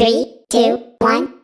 Three, two, one.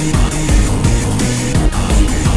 Body, body, body, body,